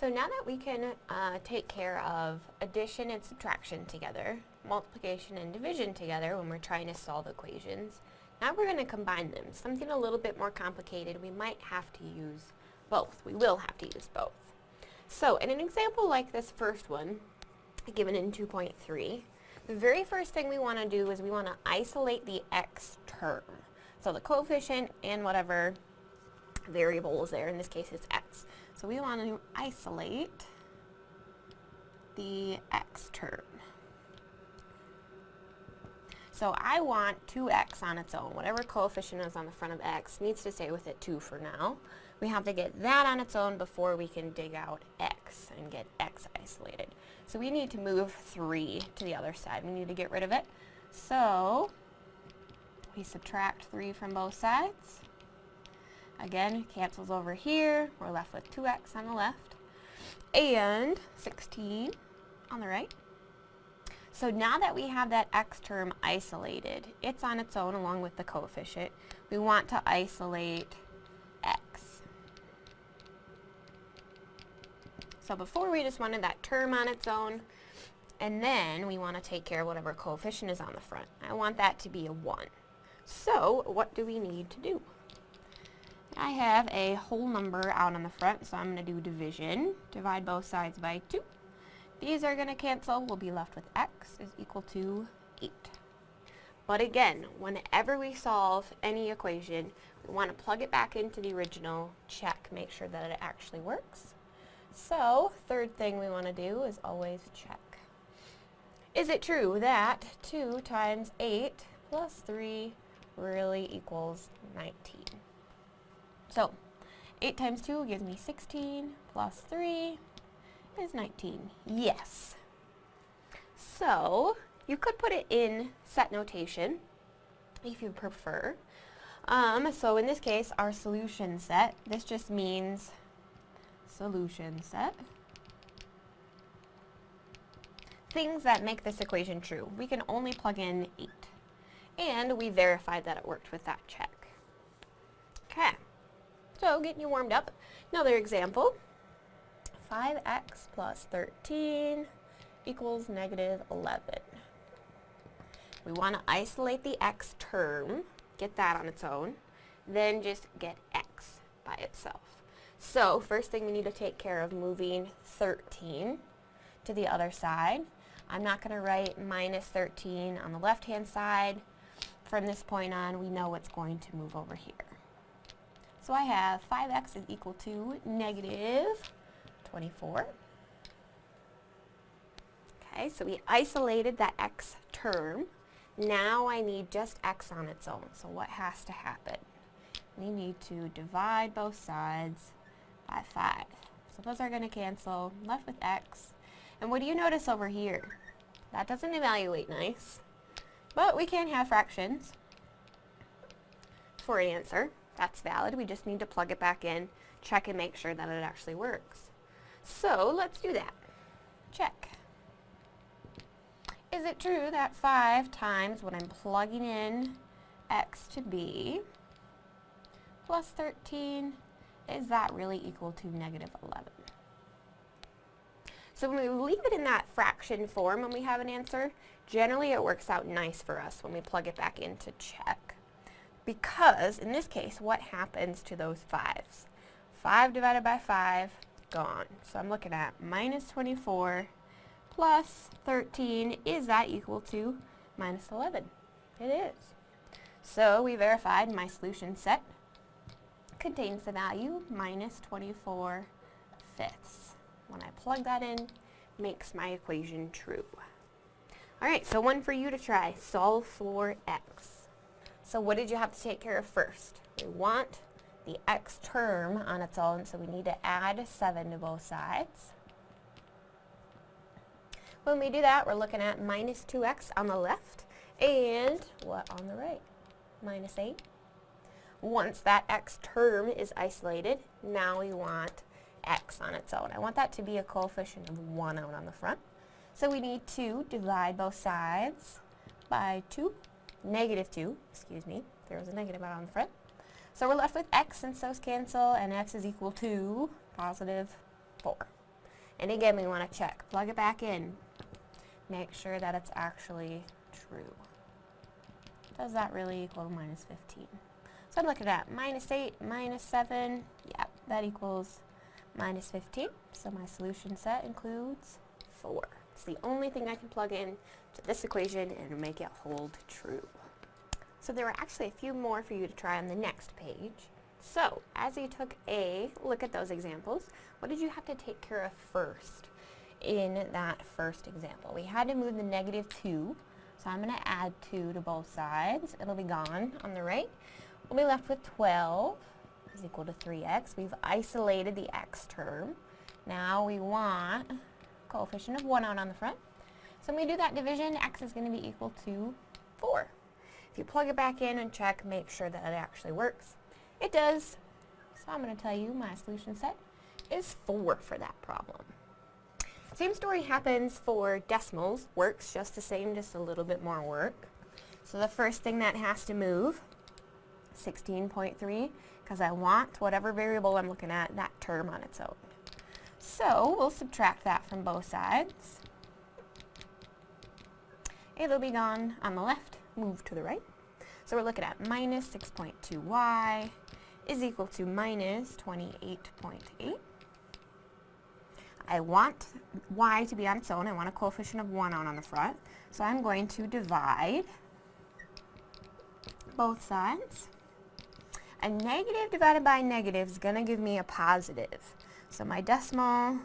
So now that we can uh, take care of addition and subtraction together, multiplication and division together when we're trying to solve equations, now we're going to combine them. Something a little bit more complicated, we might have to use both. We will have to use both. So in an example like this first one, given in 2.3, the very first thing we want to do is we want to isolate the x term. So the coefficient and whatever variable is there, in this case it's x. So we want to isolate the x term. So I want 2x on its own. Whatever coefficient is on the front of x needs to stay with it 2 for now. We have to get that on its own before we can dig out x and get x isolated. So we need to move 3 to the other side. We need to get rid of it. So we subtract 3 from both sides. Again, cancels over here. We're left with 2x on the left and 16 on the right. So now that we have that x term isolated, it's on its own along with the coefficient. We want to isolate x. So before we just wanted that term on its own, and then we want to take care of whatever coefficient is on the front. I want that to be a 1. So what do we need to do? I have a whole number out on the front, so I'm going to do division. Divide both sides by 2. These are going to cancel. We'll be left with x is equal to 8. But again, whenever we solve any equation, we want to plug it back into the original, check, make sure that it actually works. So, third thing we want to do is always check. Is it true that 2 times 8 plus 3 really equals 19? So, 8 times 2 gives me 16 plus 3 is 19. Yes. So, you could put it in set notation if you prefer. Um, so in this case, our solution set, this just means solution set. Things that make this equation true. We can only plug in 8. And we verified that it worked with that check. So getting you warmed up. Another example. 5x plus 13 equals negative 11. We want to isolate the x term, get that on its own, then just get x by itself. So first thing we need to take care of moving 13 to the other side. I'm not going to write minus 13 on the left hand side. From this point on we know it's going to move over here. So I have 5x is equal to negative 24. Okay, so we isolated that x term. Now I need just x on its own. So what has to happen? We need to divide both sides by 5. So those are going to cancel. Left with x. And what do you notice over here? That doesn't evaluate nice. But we can have fractions for an answer. That's valid. We just need to plug it back in, check and make sure that it actually works. So let's do that. Check. Is it true that 5 times what I'm plugging in x to be plus 13, is that really equal to negative 11? So when we leave it in that fraction form when we have an answer, generally it works out nice for us when we plug it back in to check. Because, in this case, what happens to those 5s? 5 divided by 5 gone. So I'm looking at minus 24 plus 13. Is that equal to minus 11? It is. So we verified my solution set contains the value minus 24 fifths. When I plug that in, makes my equation true. Alright, so one for you to try. Solve for x. So what did you have to take care of first? We want the x term on its own, so we need to add 7 to both sides. When we do that, we're looking at minus 2x on the left, and what on the right? Minus 8. Once that x term is isolated, now we want x on its own. I want that to be a coefficient of 1 out on the front. So we need to divide both sides by 2, negative 2, excuse me, there was a negative out on the front. So we're left with x since those cancel, and x is equal to positive 4. And again, we want to check. Plug it back in. Make sure that it's actually true. Does that really equal minus 15? So I'm looking at minus 8, minus 7. Yeah, that equals minus 15. So my solution set includes 4. It's the only thing I can plug in to this equation and make it hold true. So there are actually a few more for you to try on the next page. So, as you took a look at those examples, what did you have to take care of first in that first example? We had to move the negative 2, so I'm going to add 2 to both sides. It'll be gone on the right. We'll be left with 12 is equal to 3x. We've isolated the x term. Now we want coefficient of 1 out on the front. So when we do that division, x is going to be equal to 4. If you plug it back in and check, make sure that it actually works. It does. So I'm going to tell you my solution set is 4 for that problem. Same story happens for decimals. Works just the same, just a little bit more work. So the first thing that has to move, 16.3, because I want whatever variable I'm looking at, that term on its own. So we'll subtract that from both sides. It'll be gone on the left, move to the right. So we're looking at minus 6.2y is equal to minus 28.8. I want y to be on its own. I want a coefficient of 1 out on the front. So I'm going to divide both sides. A negative divided by a negative is going to give me a positive. So my decimal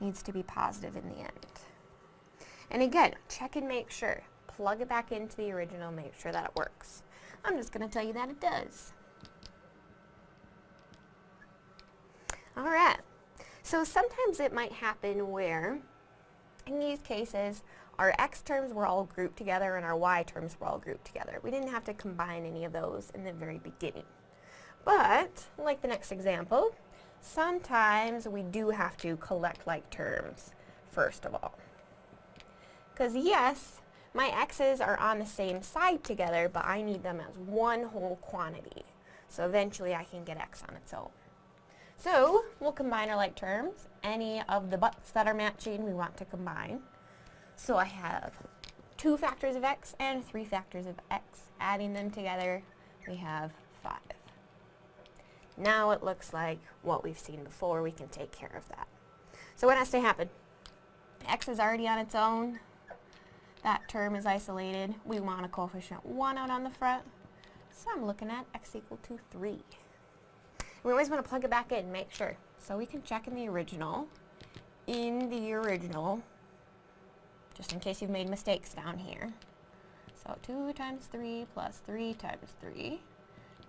needs to be positive in the end. And again, check and make sure. Plug it back into the original, make sure that it works. I'm just going to tell you that it does. Alright, so sometimes it might happen where, in these cases, our x terms were all grouped together and our y terms were all grouped together. We didn't have to combine any of those in the very beginning. But, like the next example, sometimes we do have to collect like terms first of all. Because yes, my x's are on the same side together, but I need them as one whole quantity. So eventually I can get x on its own. So we'll combine our like terms. Any of the buts that are matching we want to combine. So I have two factors of x and three factors of x. Adding them together, we have 5. Now it looks like what we've seen before. We can take care of that. So what has to happen? x is already on its own. That term is isolated. We want a coefficient 1 out on the front. So I'm looking at x equal to 3. We always want to plug it back in, and make sure. So we can check in the original. In the original, just in case you've made mistakes down here. So 2 times 3 plus 3 times 3.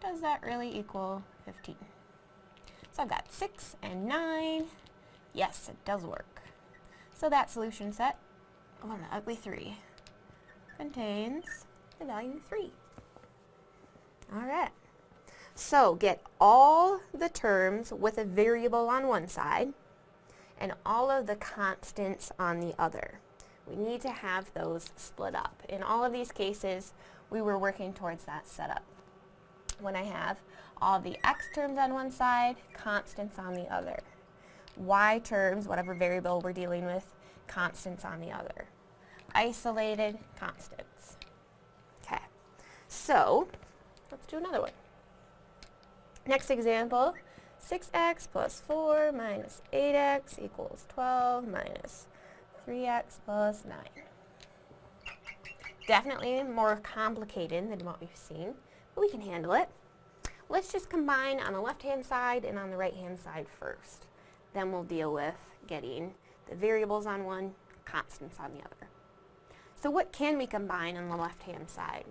Does that really equal 15? So I've got 6 and 9. Yes, it does work. So that solution set, oh, an ugly 3, contains the value 3. Alright. So get all the terms with a variable on one side and all of the constants on the other. We need to have those split up. In all of these cases, we were working towards that setup. When I have all the x terms on one side, constants on the other. y terms, whatever variable we're dealing with, constants on the other. Isolated constants. Okay, so let's do another one. Next example, 6x plus 4 minus 8x equals 12 minus 3x plus 9. Definitely more complicated than what we've seen, we can handle it. Let's just combine on the left-hand side and on the right-hand side first. Then we'll deal with getting the variables on one, constants on the other. So what can we combine on the left-hand side?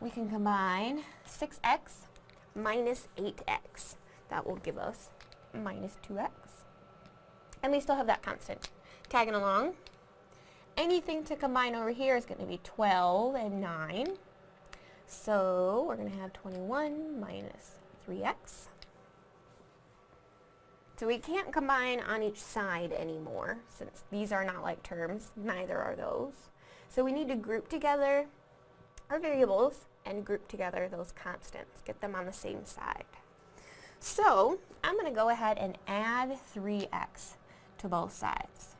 We can combine 6x minus 8x. That will give us minus 2x. And we still have that constant. Tagging along. Anything to combine over here is going to be 12 and 9. So we're going to have 21 minus 3x. So we can't combine on each side anymore, since these are not like terms, neither are those. So we need to group together our variables and group together those constants, get them on the same side. So I'm going to go ahead and add 3x to both sides.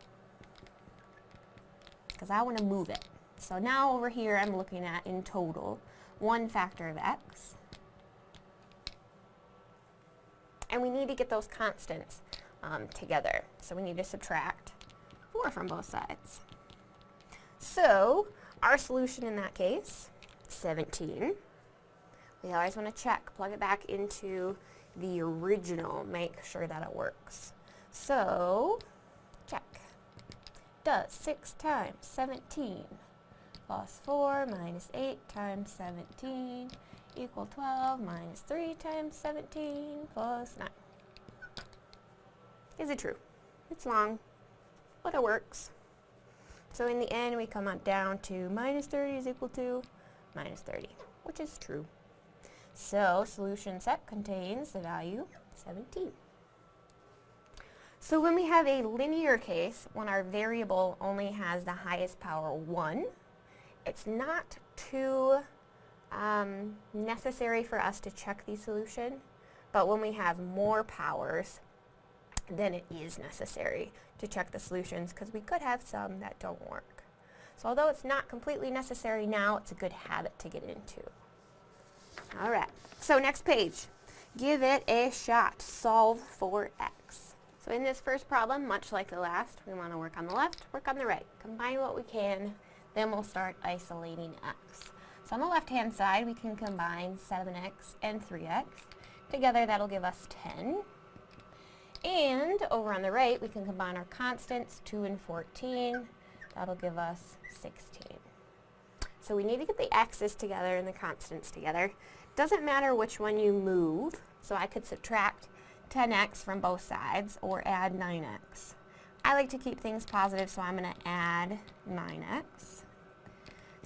Because I want to move it. So now over here I'm looking at, in total, one factor of x. And we need to get those constants um, together. So we need to subtract 4 from both sides. So our solution in that case, 17. We always want to check, plug it back into the original, make sure that it works. So, check. Does 6 times 17 plus 4 minus 8 times 17 equal 12 minus 3 times 17 plus 9. Is it true? It's long, but it works. So in the end, we come on down to minus 30 is equal to minus 30, which is true. So solution set contains the value 17. So when we have a linear case, when our variable only has the highest power 1, it's not too um, necessary for us to check the solution, but when we have more powers, then it is necessary to check the solutions because we could have some that don't work. So although it's not completely necessary now, it's a good habit to get into. All right, so next page. Give it a shot. Solve for x. So in this first problem, much like the last, we want to work on the left, work on the right. Combine what we can, then we'll start isolating x. So on the left-hand side, we can combine 7x and 3x. Together, that'll give us 10. And over on the right, we can combine our constants, 2 and 14. That'll give us 16. So we need to get the x's together and the constants together. Doesn't matter which one you move, so I could subtract 10x from both sides or add 9x. I like to keep things positive, so I'm going to add 9x.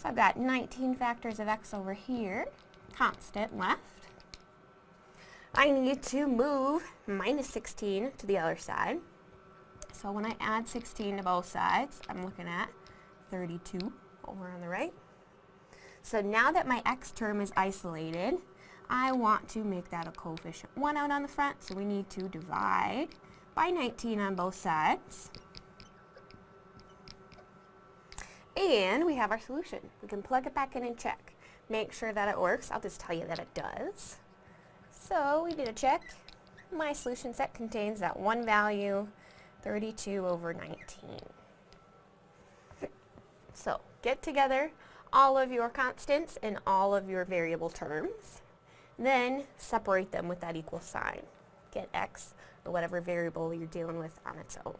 I've got 19 factors of x over here, constant left. I need to move minus 16 to the other side. So when I add 16 to both sides, I'm looking at 32 over on the right. So now that my x term is isolated, I want to make that a coefficient 1 out on the front, so we need to divide by 19 on both sides. And we have our solution. We can plug it back in and check. Make sure that it works. I'll just tell you that it does. So we did a check. My solution set contains that one value, 32 over 19. So get together all of your constants and all of your variable terms. Then separate them with that equal sign. Get x or whatever variable you're dealing with on its own.